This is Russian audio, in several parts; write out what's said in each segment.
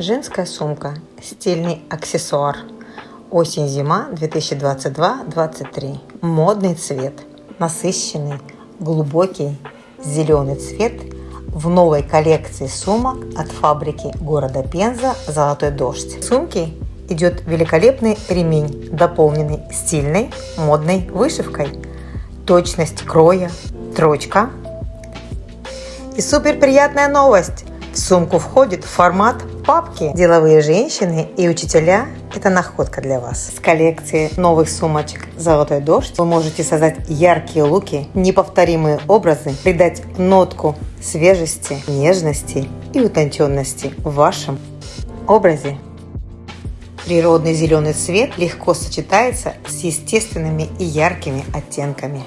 Женская сумка. Стильный аксессуар. Осень-зима 2022-23. Модный цвет. Насыщенный, глубокий зеленый цвет в новой коллекции сумок от фабрики города Пенза «Золотой дождь». В сумке идет великолепный ремень, дополненный стильной модной вышивкой. Точность кроя, строчка. И супер приятная новость! В сумку входит формат папки. Деловые женщины и учителя – это находка для вас. С коллекции новых сумочек «Золотой дождь» вы можете создать яркие луки, неповторимые образы, придать нотку свежести, нежности и утонченности в вашем образе. Природный зеленый цвет легко сочетается с естественными и яркими оттенками.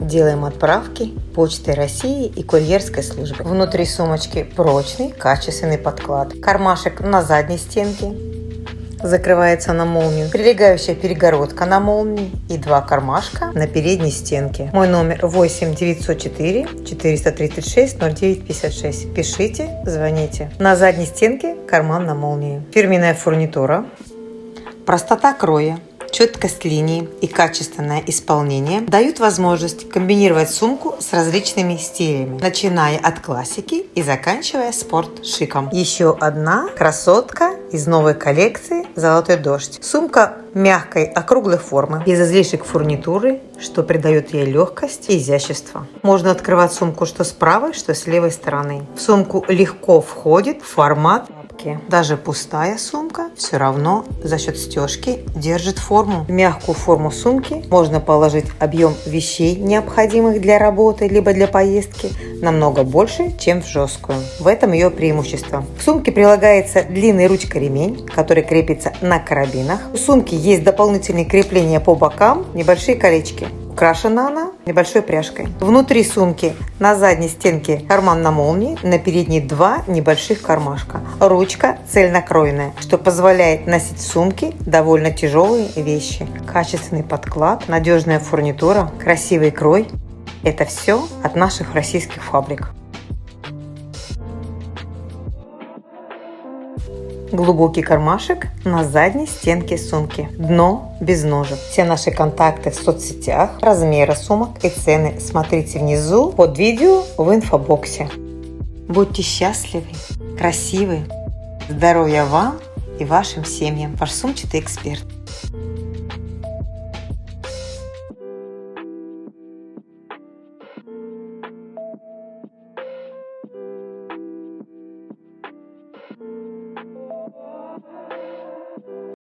Делаем отправки почтой России и курьерской службы. Внутри сумочки прочный, качественный подклад. Кармашек на задней стенке. Закрывается на молнию. Прилегающая перегородка на молнии и два кармашка на передней стенке. Мой номер 8 904 436 0956. Пишите, звоните. На задней стенке карман на молнии. Фирменная фурнитура. Простота кроя четкость линии и качественное исполнение дают возможность комбинировать сумку с различными стилями, начиная от классики и заканчивая спорт-шиком. Еще одна красотка из новой коллекции «Золотой дождь». Сумка мягкой округлой формы, без излишек фурнитуры, что придает ей легкость и изящество. Можно открывать сумку что с правой, что с левой стороны. В сумку легко входит формат папки. Даже пустая сумка все равно за счет стежки держит форму. В мягкую форму сумки можно положить объем вещей, необходимых для работы либо для поездки, намного больше, чем в жесткую. В этом ее преимущество. В сумке прилагается длинный ручка-ремень, который крепится на карабинах. У сумки есть дополнительные крепления по бокам, небольшие колечки. Украшена она небольшой пряжкой. Внутри сумки на задней стенке карман на молнии, на передней два небольших кармашка. Ручка цельнокроенная, что позволяет носить в сумке довольно тяжелые вещи. Качественный подклад, надежная фурнитура, красивый крой. Это все от наших российских фабрик. Глубокий кармашек на задней стенке сумки. Дно без ножек. Все наши контакты в соцсетях, размеры сумок и цены смотрите внизу под видео в инфобоксе. Будьте счастливы, красивы, здоровья вам и вашим семьям. Ваш сумчатый эксперт.